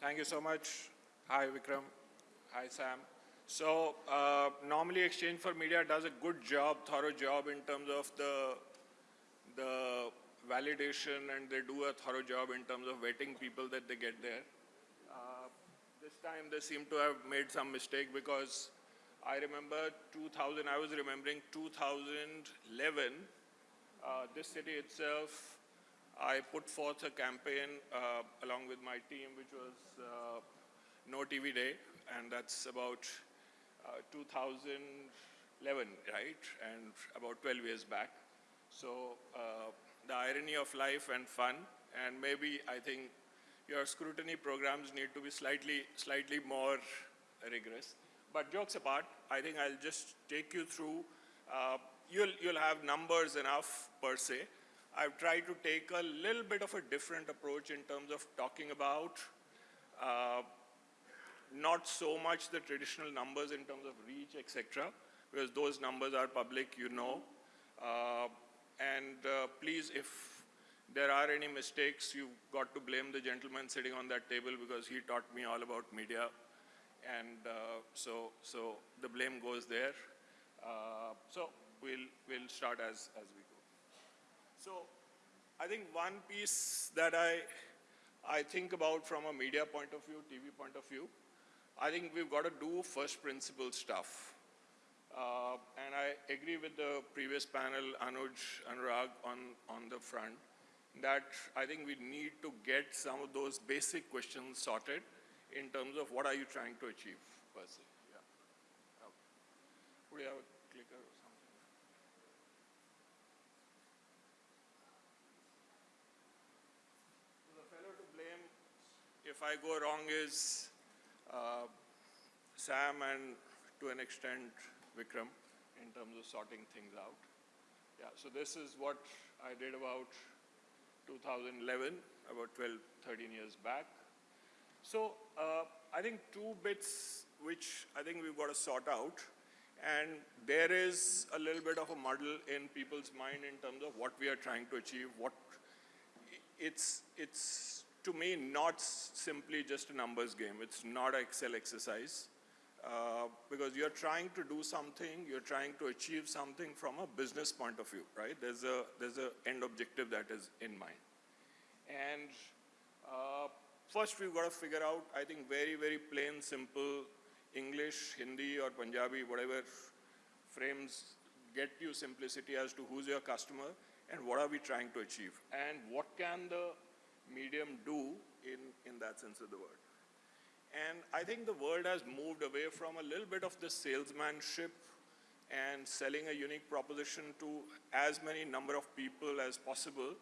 Thank you so much. Hi, Vikram. Hi, Sam. So uh, normally Exchange for Media does a good job, thorough job in terms of the, the validation and they do a thorough job in terms of vetting people that they get there. Uh, this time they seem to have made some mistake because I remember 2000, I was remembering 2011, uh, this city itself, I put forth a campaign uh, along with my team, which was uh, No TV Day, and that's about uh, 2011, right? And about 12 years back. So uh, the irony of life and fun, and maybe I think your scrutiny programs need to be slightly, slightly more rigorous. But jokes apart, I think I'll just take you through. Uh, you'll, you'll have numbers enough per se. I've tried to take a little bit of a different approach in terms of talking about uh, not so much the traditional numbers in terms of reach, etc., because those numbers are public, you know. Uh, and uh, please, if there are any mistakes, you've got to blame the gentleman sitting on that table because he taught me all about media. And uh, so, so the blame goes there. Uh, so we'll, we'll start as, as we. So I think one piece that I, I think about from a media point of view, TV point of view, I think we've got to do first principle stuff. Uh, and I agree with the previous panel, Anuj, Anurag, on, on the front, that I think we need to get some of those basic questions sorted in terms of what are you trying to achieve, per se. Yeah. Okay. Would you have a clicker or something? The fellow to blame, if I go wrong, is uh, Sam and to an extent Vikram in terms of sorting things out. Yeah, so this is what I did about 2011, about 12, 13 years back. So uh, I think two bits which I think we've got to sort out. And there is a little bit of a muddle in people's mind in terms of what we are trying to achieve. What it's, it's to me not simply just a numbers game. It's not an Excel exercise. Uh, because you're trying to do something, you're trying to achieve something from a business point of view, right? There's a there's a end objective that is in mind. And uh, first we've got to figure out, I think, very, very plain, simple English, Hindi, or Punjabi, whatever frames get you simplicity as to who's your customer and what are we trying to achieve and what can the medium do in, in that sense of the word. And I think the world has moved away from a little bit of the salesmanship and selling a unique proposition to as many number of people as possible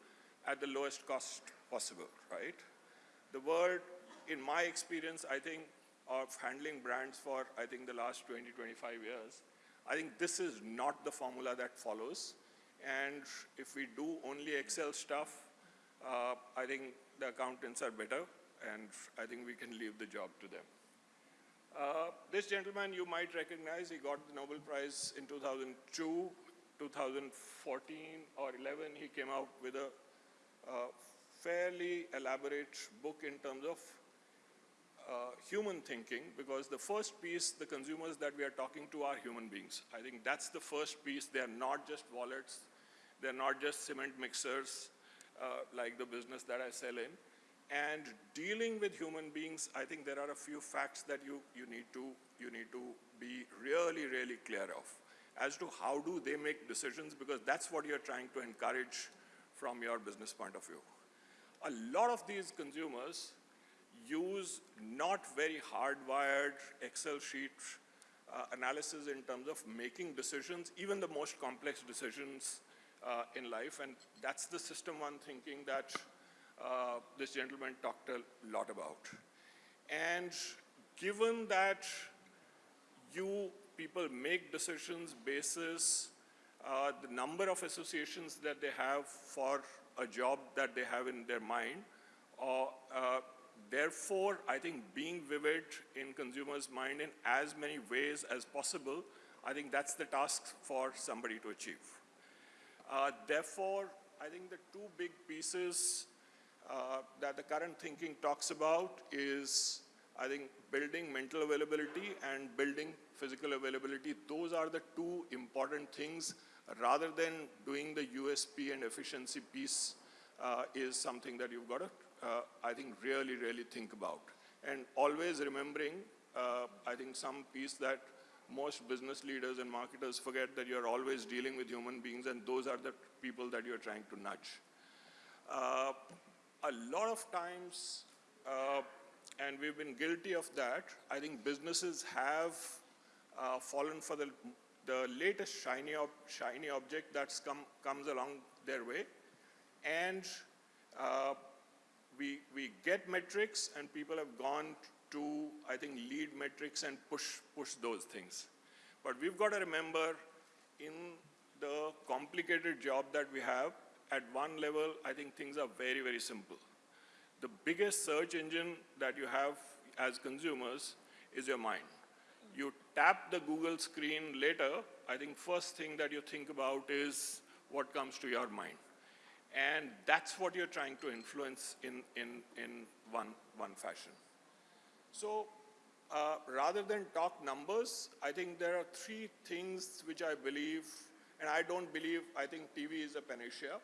at the lowest cost possible, right? The world, in my experience, I think, of handling brands for, I think, the last 20, 25 years, I think this is not the formula that follows. And if we do only Excel stuff, uh, I think the accountants are better and I think we can leave the job to them. Uh, this gentleman you might recognize, he got the Nobel Prize in 2002, 2014 or 11, he came out with a uh, fairly elaborate book in terms of uh, human thinking because the first piece, the consumers that we are talking to are human beings. I think that's the first piece. They're not just wallets. They're not just cement mixers uh, like the business that I sell in. And dealing with human beings, I think there are a few facts that you, you, need, to, you need to be really, really clear of as to how do they make decisions because that's what you're trying to encourage from your business point of view. A lot of these consumers use not very hardwired Excel sheet uh, analysis in terms of making decisions, even the most complex decisions uh, in life, and that's the system one thinking that uh, this gentleman talked a lot about. And given that you people make decisions basis uh, the number of associations that they have for a job that they have in their mind, or uh, therefore, I think being vivid in consumers' mind in as many ways as possible, I think that's the task for somebody to achieve. Uh, therefore, I think the two big pieces uh, that the current thinking talks about is, I think, building mental availability and building physical availability. Those are the two important things rather than doing the USP and efficiency piece uh, is something that you've got to, uh, I think, really, really think about. And always remembering, uh, I think, some piece that most business leaders and marketers forget that you're always dealing with human beings and those are the people that you're trying to nudge. Uh, a lot of times, uh, and we've been guilty of that, I think businesses have uh, fallen for the, the latest shiny, ob shiny object that's come, comes along their way. And uh, we, we get metrics and people have gone to, I think, lead metrics and push, push those things. But we've got to remember in the complicated job that we have, at one level, I think things are very, very simple. The biggest search engine that you have as consumers is your mind. You tap the Google screen later, I think first thing that you think about is what comes to your mind. And that's what you're trying to influence in, in, in one, one fashion. So uh, rather than talk numbers, I think there are three things which I believe, and I don't believe, I think TV is a panacea,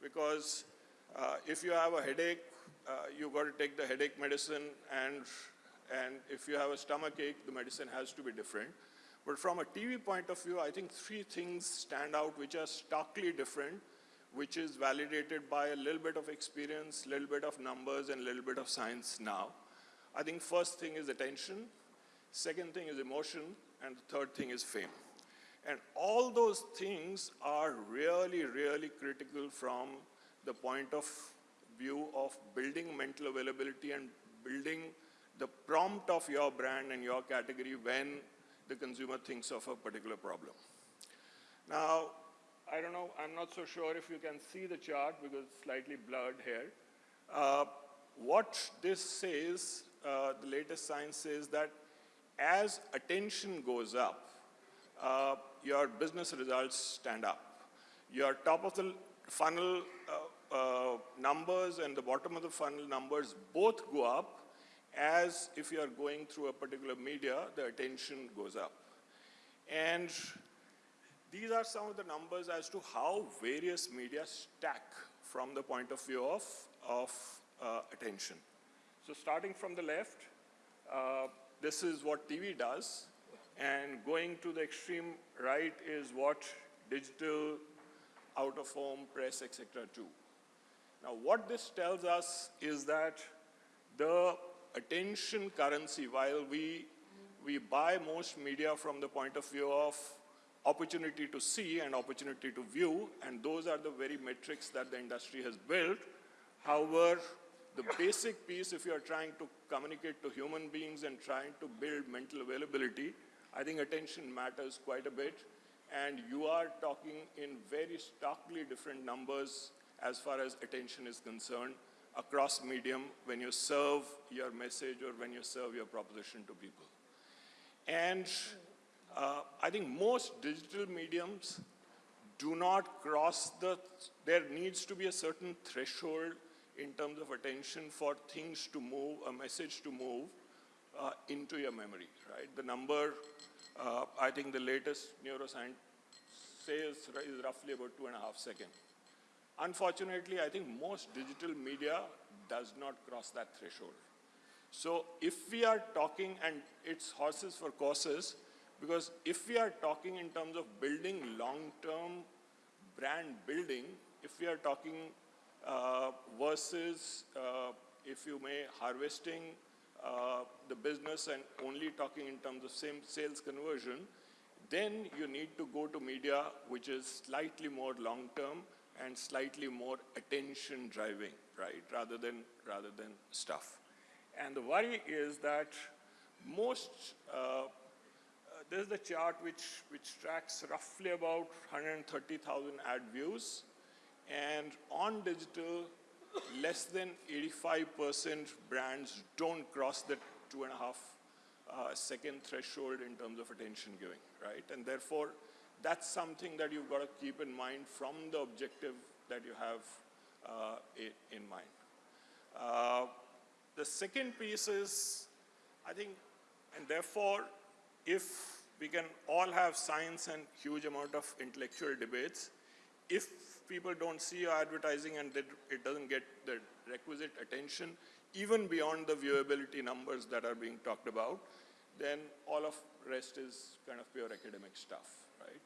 because uh, if you have a headache, uh, you've got to take the headache medicine, and, and if you have a stomach ache, the medicine has to be different. But from a TV point of view, I think three things stand out which are starkly different, which is validated by a little bit of experience, little bit of numbers, and a little bit of science now. I think first thing is attention, second thing is emotion, and the third thing is fame. And all those things are really, really critical from the point of view of building mental availability and building the prompt of your brand and your category when the consumer thinks of a particular problem. Now, I don't know, I'm not so sure if you can see the chart because it's slightly blurred here. Uh, what this says uh, the latest science says that as attention goes up, uh, your business results stand up. Your top of the funnel uh, uh, numbers and the bottom of the funnel numbers both go up as if you are going through a particular media, the attention goes up. And these are some of the numbers as to how various media stack from the point of view of, of uh, attention. So starting from the left, uh, this is what TV does, and going to the extreme right is what digital, out-of-home, press, etc. do. Now what this tells us is that the attention currency, while we, we buy most media from the point of view of opportunity to see and opportunity to view, and those are the very metrics that the industry has built. However, the basic piece, if you're trying to communicate to human beings and trying to build mental availability, I think attention matters quite a bit. And you are talking in very starkly different numbers as far as attention is concerned across medium when you serve your message or when you serve your proposition to people. And uh, I think most digital mediums do not cross the, there needs to be a certain threshold in terms of attention for things to move, a message to move uh, into your memory, right? The number, uh, I think the latest neuroscience says is roughly about two and a half seconds. Unfortunately, I think most digital media does not cross that threshold. So if we are talking, and it's horses for courses, because if we are talking in terms of building long-term brand building, if we are talking versus, uh, if you may, harvesting uh, the business and only talking in terms of same sales conversion, then you need to go to media which is slightly more long-term and slightly more attention driving, right, rather than, rather than stuff. And the worry is that most, uh, uh, is the chart which, which tracks roughly about 130,000 ad views and on digital, less than 85% brands don't cross the two and a half uh, second threshold in terms of attention giving, right? And therefore, that's something that you've got to keep in mind from the objective that you have uh, in mind. Uh, the second piece is, I think, and therefore, if we can all have science and huge amount of intellectual debates, if people don't see your advertising and it doesn't get the requisite attention, even beyond the viewability numbers that are being talked about, then all of rest is kind of pure academic stuff, right?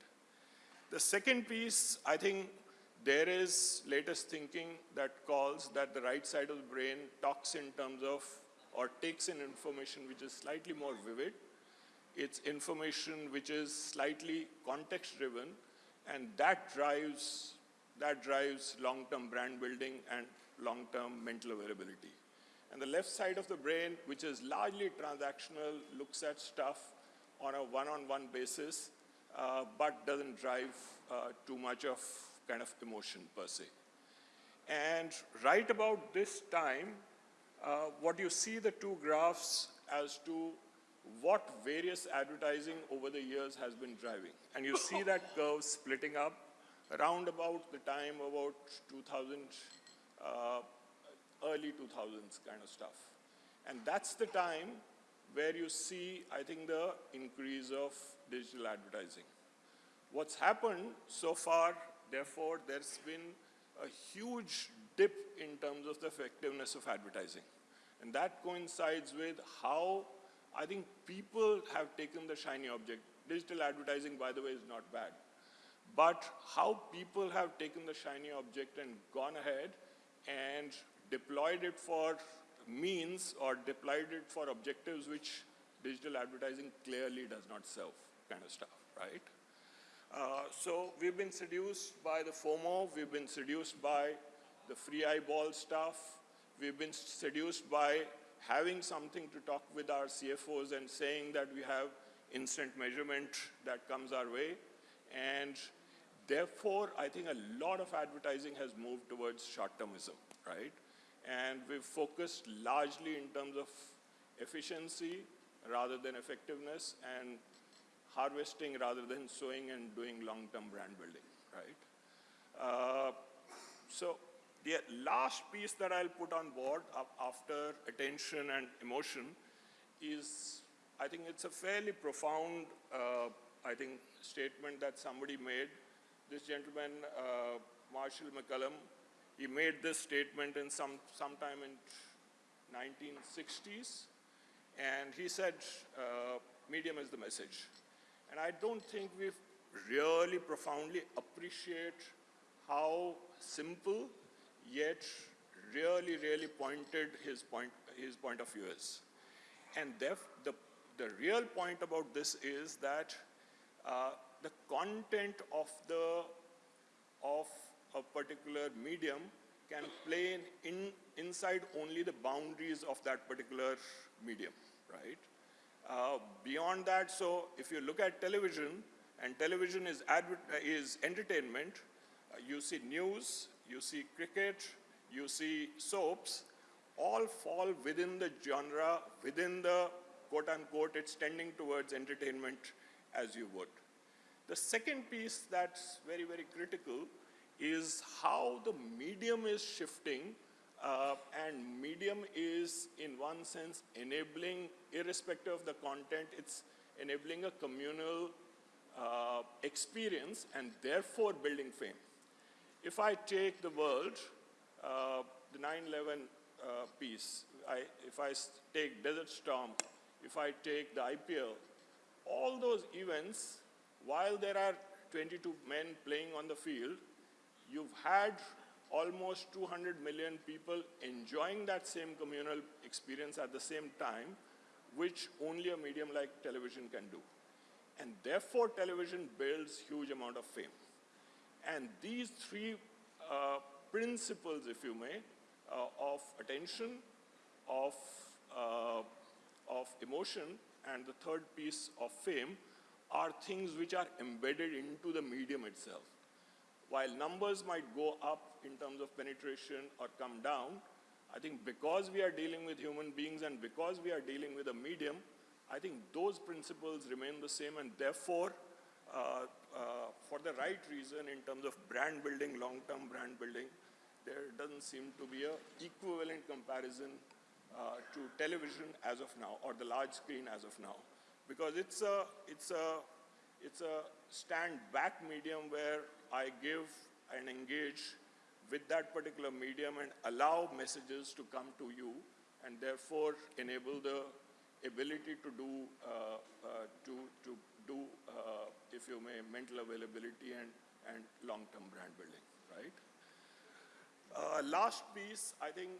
The second piece, I think there is latest thinking that calls that the right side of the brain talks in terms of or takes in information which is slightly more vivid. It's information which is slightly context driven and that drives, that drives long-term brand building and long-term mental availability. And the left side of the brain, which is largely transactional, looks at stuff on a one-on-one -on -one basis, uh, but doesn't drive uh, too much of kind of emotion per se. And right about this time, uh, what you see the two graphs as to what various advertising over the years has been driving. And you see that curve splitting up around about the time about 2000, uh, early 2000s kind of stuff. And that's the time where you see, I think, the increase of digital advertising. What's happened so far, therefore, there's been a huge dip in terms of the effectiveness of advertising. And that coincides with how I think people have taken the shiny object. Digital advertising, by the way, is not bad. But how people have taken the shiny object and gone ahead and deployed it for means or deployed it for objectives which digital advertising clearly does not serve kind of stuff, right? Uh, so we've been seduced by the FOMO, we've been seduced by the free eyeball stuff, we've been seduced by having something to talk with our CFOs and saying that we have instant measurement that comes our way. And therefore, I think a lot of advertising has moved towards short-termism, right? And we've focused largely in terms of efficiency rather than effectiveness and harvesting rather than sowing and doing long-term brand building, right? Uh, so the last piece that I'll put on board after attention and emotion is, I think it's a fairly profound, uh, I think, statement that somebody made. This gentleman, uh, Marshall McLuhan, he made this statement in some sometime in 1960s, and he said, uh, medium is the message. And I don't think we really profoundly appreciate how simple yet really, really pointed his point, his point of view is. And the, the real point about this is that uh, the content of the of a particular medium can play in, in, inside only the boundaries of that particular medium, right? Uh, beyond that, so if you look at television, and television is, is entertainment, uh, you see news, you see cricket, you see soaps, all fall within the genre, within the quote unquote, it's tending towards entertainment as you would. The second piece that's very, very critical is how the medium is shifting uh, and medium is in one sense enabling, irrespective of the content, it's enabling a communal uh, experience and therefore building fame. If I take the world, uh, the 9-11 uh, piece, I, if I take Desert Storm, if I take the IPL, all those events, while there are 22 men playing on the field, you've had almost 200 million people enjoying that same communal experience at the same time, which only a medium like television can do. And therefore, television builds huge amount of fame. And these three uh, principles, if you may, uh, of attention, of, uh, of emotion, and the third piece of fame are things which are embedded into the medium itself. While numbers might go up in terms of penetration or come down, I think because we are dealing with human beings and because we are dealing with a medium, I think those principles remain the same and therefore uh, uh, for the right reason in terms of brand building, long-term brand building, there doesn't seem to be a equivalent comparison uh, to television as of now, or the large screen as of now, because it's a it's a it's a stand back medium where I give and engage with that particular medium and allow messages to come to you, and therefore enable the ability to do uh, uh, to to do, uh, if you may, mental availability and and long-term brand building, right? Uh, last piece, I think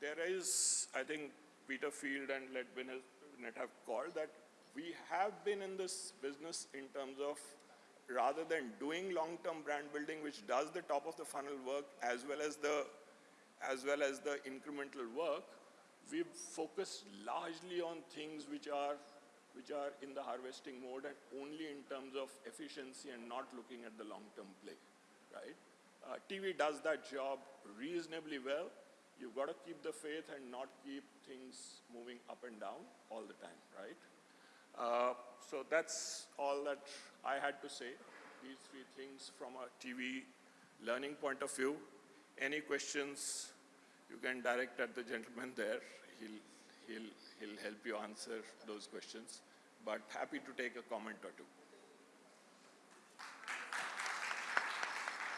there is, I think Peter Field and Les Binet have called that we have been in this business in terms of rather than doing long-term brand building, which does the top of the funnel work as well as the as well as the incremental work, we've focused largely on things which are which are in the harvesting mode and only in terms of efficiency and not looking at the long-term play, right? Uh, TV does that job reasonably well. You've got to keep the faith and not keep things moving up and down all the time, right? Uh, so that's all that I had to say. These three things from a TV learning point of view. Any questions you can direct at the gentleman there. He'll, he'll, he'll help you answer those questions. But happy to take a comment or two.